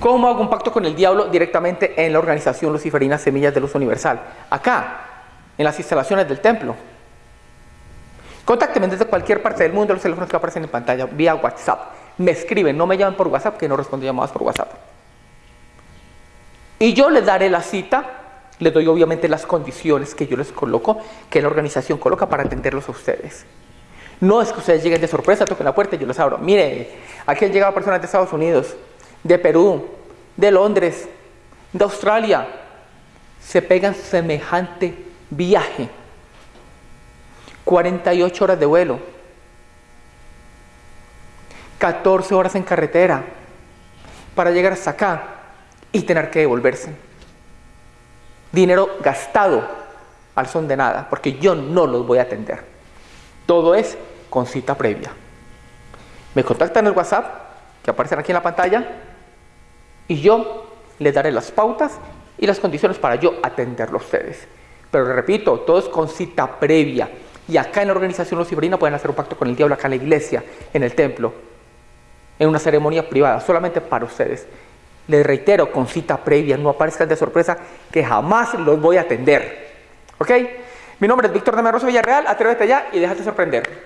¿Cómo hago un pacto con el diablo directamente en la organización luciferina Semillas de Luz Universal? Acá, en las instalaciones del templo. Contácteme desde cualquier parte del mundo, los teléfonos que aparecen en pantalla, vía WhatsApp. Me escriben, no me llamen por WhatsApp, que no respondo llamadas por WhatsApp. Y yo les daré la cita, les doy obviamente las condiciones que yo les coloco, que la organización coloca para atenderlos a ustedes. No es que ustedes lleguen de sorpresa, toquen la puerta y yo les abro. Mire, aquí han llegado personas de Estados Unidos, de Perú, de Londres, de Australia, se pegan semejante viaje. 48 horas de vuelo, 14 horas en carretera para llegar hasta acá y tener que devolverse. Dinero gastado al son de nada, porque yo no los voy a atender. Todo es con cita previa. Me contactan en el WhatsApp, que aparecen aquí en la pantalla, y yo les daré las pautas y las condiciones para yo atenderlo a ustedes. Pero repito, todo es con cita previa. Y acá en la organización luciferina pueden hacer un pacto con el diablo, acá en la iglesia, en el templo, en una ceremonia privada, solamente para ustedes. Les reitero, con cita previa, no aparezcan de sorpresa, que jamás los voy a atender. ¿Ok? Mi nombre es Víctor de Villarreal, atrévete ya y déjate sorprender.